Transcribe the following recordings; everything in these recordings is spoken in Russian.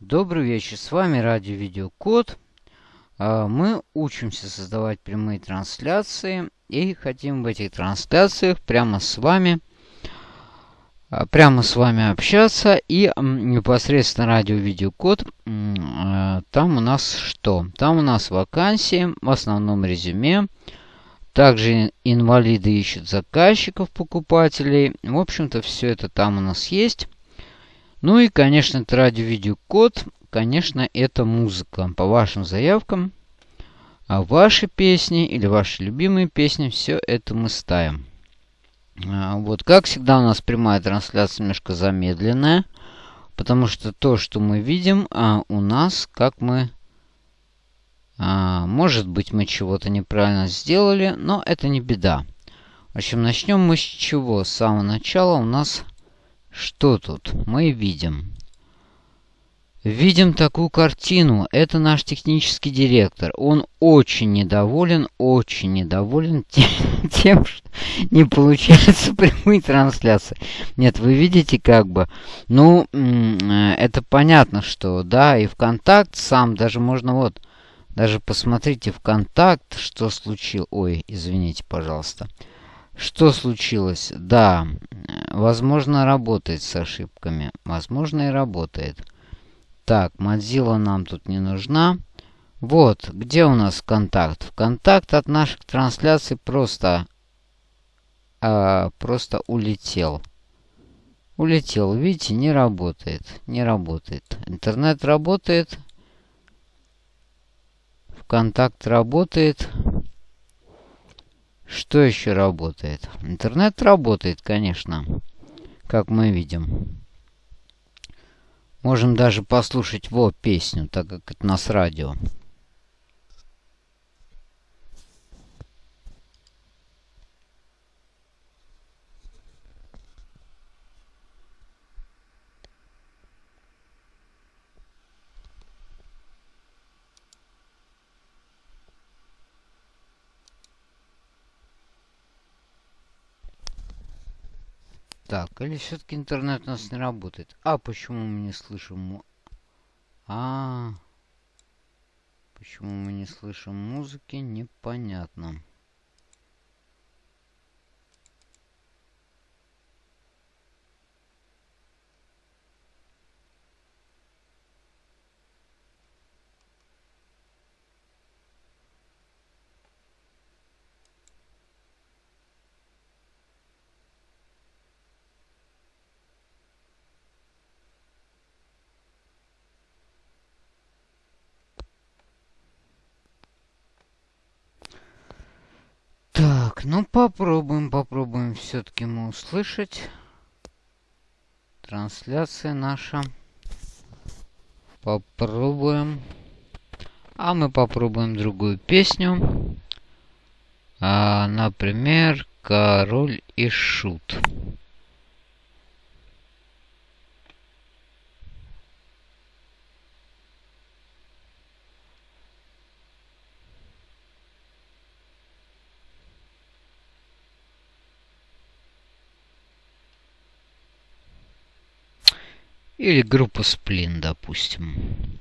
Добрый вечер, с вами Радио Видеокод. А, мы учимся создавать прямые трансляции и хотим в этих трансляциях прямо с вами а, прямо с вами общаться. И непосредственно радио видеокод а, там у нас что? Там у нас вакансии в основном резюме. Также инвалиды ищут заказчиков покупателей. В общем-то все это там у нас есть ну и, конечно, это радио-видеокод. Конечно, это музыка. По вашим заявкам. А ваши песни или ваши любимые песни, все это мы ставим. А, вот, как всегда, у нас прямая трансляция немножко замедленная. Потому что то, что мы видим, а, у нас, как мы... А, может быть, мы чего-то неправильно сделали, но это не беда. В общем, начнем мы с чего? С самого начала у нас что тут мы видим? Видим такую картину. Это наш технический директор. Он очень недоволен, очень недоволен тем, что не получается прямые трансляции. Нет, вы видите как бы. Ну, это понятно, что да, и ВКонтакт сам даже можно вот... Даже посмотрите ВКонтакт, что случилось. Ой, извините, пожалуйста. Что случилось? Да, возможно, работает с ошибками. Возможно, и работает. Так, Mozilla нам тут не нужна. Вот, где у нас контакт? Контакт от наших трансляций просто... А, просто улетел. Улетел, видите, не работает. Не работает. Интернет работает. ВКонтакт работает. Что еще работает? Интернет работает, конечно, как мы видим. Можем даже послушать вот песню, так как это нас радио. Так, или все-таки интернет у нас не работает? А почему мы не слышим... А, -а, почему мы не слышим музыки, непонятно. Так, ну попробуем, попробуем все-таки мы услышать. Трансляция наша. Попробуем. А мы попробуем другую песню. А, например, Король и Шут. Или группа Сплин, допустим.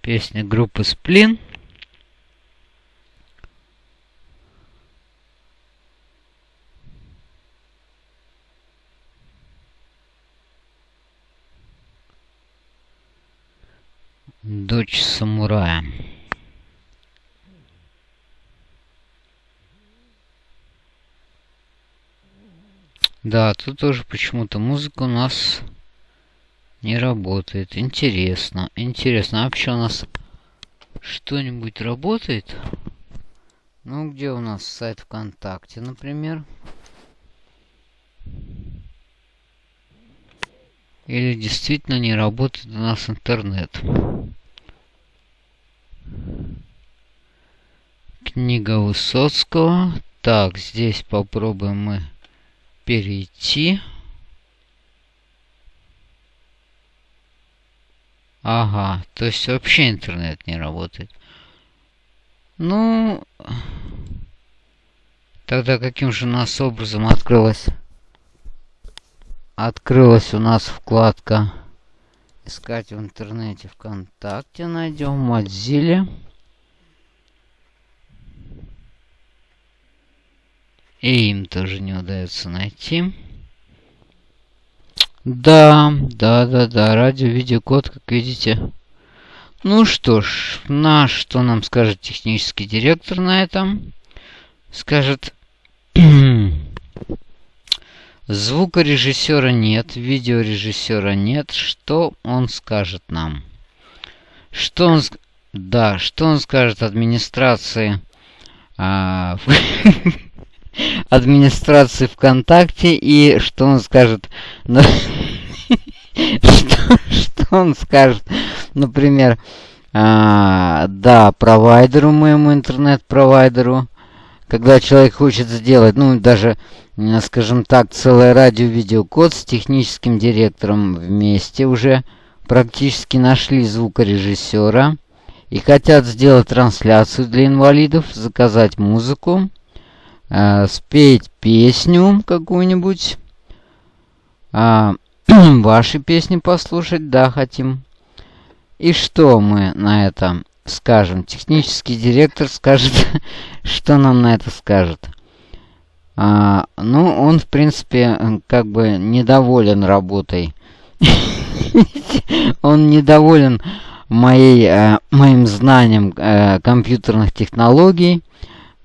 Песня группы Сплин. Дочь самурая. Да, тут тоже почему-то музыка у нас не работает. Интересно, интересно. А вообще у нас что-нибудь работает? Ну, где у нас сайт ВКонтакте, например? Или действительно не работает у нас интернет? Книга Высоцкого. Так, здесь попробуем мы перейти. Ага, то есть вообще интернет не работает. Ну, тогда каким же у нас образом открылась? Открылась у нас вкладка искать в интернете ВКонтакте. Найдем Mozilla. И им тоже не удается найти. Да, да, да, да, радио-видеокод, как видите. Ну что ж, на что нам скажет технический директор на этом? Скажет, звукорежиссера нет, видеорежиссера нет. Что он скажет нам? Что он... Да, что он скажет администрации... А, администрации ВКонтакте и что он скажет... что, он скажет, например, а, да, провайдеру моему интернет-провайдеру, когда человек хочет сделать, ну, даже, скажем так, целое радио-видеокод с техническим директором вместе уже практически нашли звукорежиссера и хотят сделать трансляцию для инвалидов, заказать музыку, э, спеть песню какую-нибудь, э, ваши песни послушать, да, хотим. И что мы на это скажем? Технический директор скажет, что нам на это скажет. А, ну, он, в принципе, как бы недоволен работой. Он недоволен моей, э, моим знанием э, компьютерных технологий.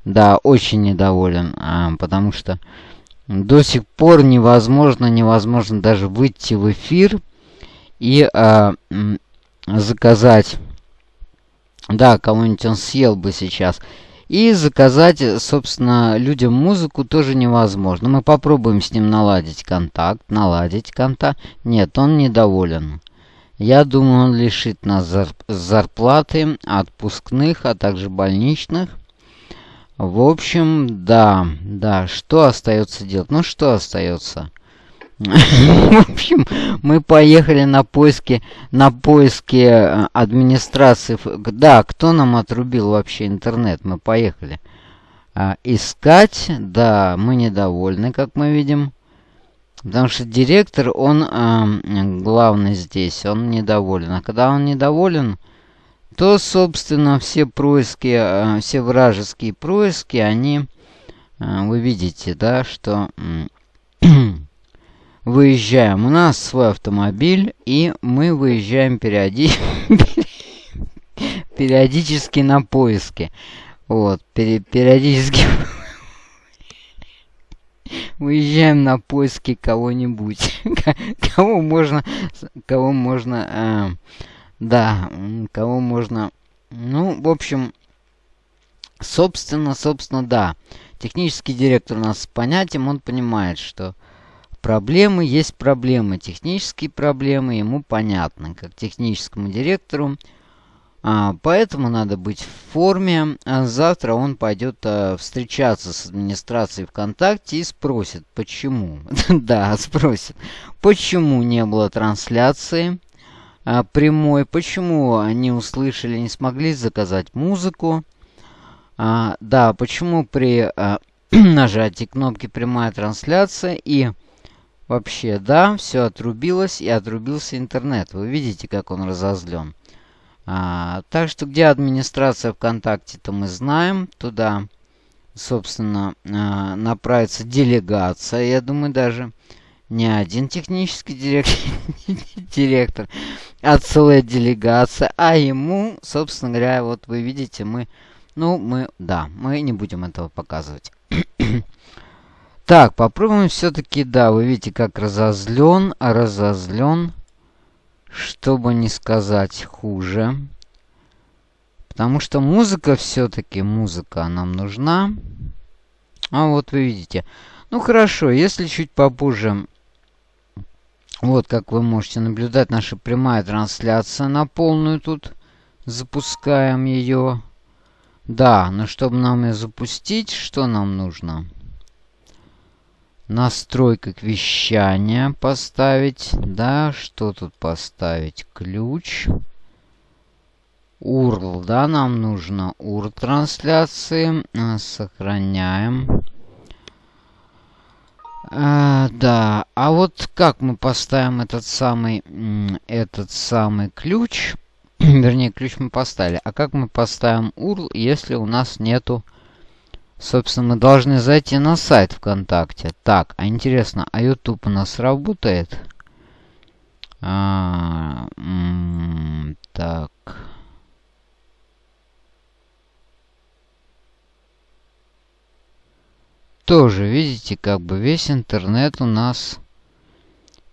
Да, очень недоволен, э, потому что до сих пор невозможно, невозможно даже выйти в эфир и э, заказать... Да, кого-нибудь он съел бы сейчас. И заказать, собственно, людям музыку тоже невозможно. Мы попробуем с ним наладить контакт, наладить контакт. Нет, он недоволен. Я думаю, он лишит нас зарплаты, отпускных, а также больничных. В общем, да, да, что остается делать? Ну, что остается? В общем, мы поехали на поиски, на поиски э, администрации. Да, кто нам отрубил вообще интернет? Мы поехали. А, искать, да, мы недовольны, как мы видим. Потому что директор, он э, главный здесь, он недоволен. А когда он недоволен, то, собственно, все происки, э, все вражеские происки, они, э, вы видите, да, что выезжаем. У нас свой автомобиль, и мы выезжаем периоди... периодически на поиски. Вот, пери периодически выезжаем на поиски кого-нибудь. кого можно... Кого можно... Э, да, кого можно... Ну, в общем, собственно, собственно, да. Технический директор у нас с понятием, он понимает, что проблемы есть проблемы. Технические проблемы ему понятны, как техническому директору. А, поэтому надо быть в форме. А завтра он пойдет а, встречаться с администрацией ВКонтакте и спросит, почему. да, спросит, почему не было трансляции а, прямой, почему они услышали, не смогли заказать музыку. А, да, почему при а, нажатии кнопки прямая трансляция и вообще, да, все отрубилось и отрубился интернет. Вы видите, как он разозлен. А, так что где администрация ВКонтакте, то мы знаем. Туда, собственно, а, направится делегация, я думаю, даже не один технический директор, директор, а целая делегация. А ему, собственно говоря, вот вы видите, мы... Ну, мы... Да, мы не будем этого показывать. так, попробуем все-таки... Да, вы видите, как разозлен, разозлен. Чтобы не сказать хуже. Потому что музыка все-таки, музыка нам нужна. А вот вы видите. Ну хорошо, если чуть попозже вот, как вы можете наблюдать, наша прямая трансляция на полную тут. Запускаем ее. Да, но чтобы нам ее запустить, что нам нужно? Настройка вещания поставить. Да, что тут поставить? Ключ. URL, да, нам нужно URL трансляции. Сохраняем. А, да, а вот как мы поставим этот самый, этот самый ключ? Вернее, ключ мы поставили. А как мы поставим URL, если у нас нету... Собственно, мы должны зайти на сайт ВКонтакте. Так, а интересно, а YouTube у нас работает? А, так... Тоже, видите, как бы весь интернет у нас...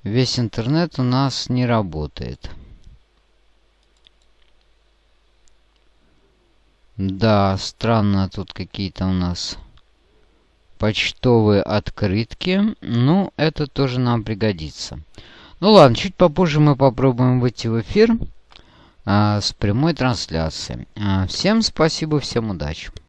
Весь интернет у нас не работает. Да, странно тут какие-то у нас почтовые открытки. Ну, это тоже нам пригодится. Ну ладно, чуть попозже мы попробуем выйти в эфир а, с прямой трансляцией. А, всем спасибо, всем удачи.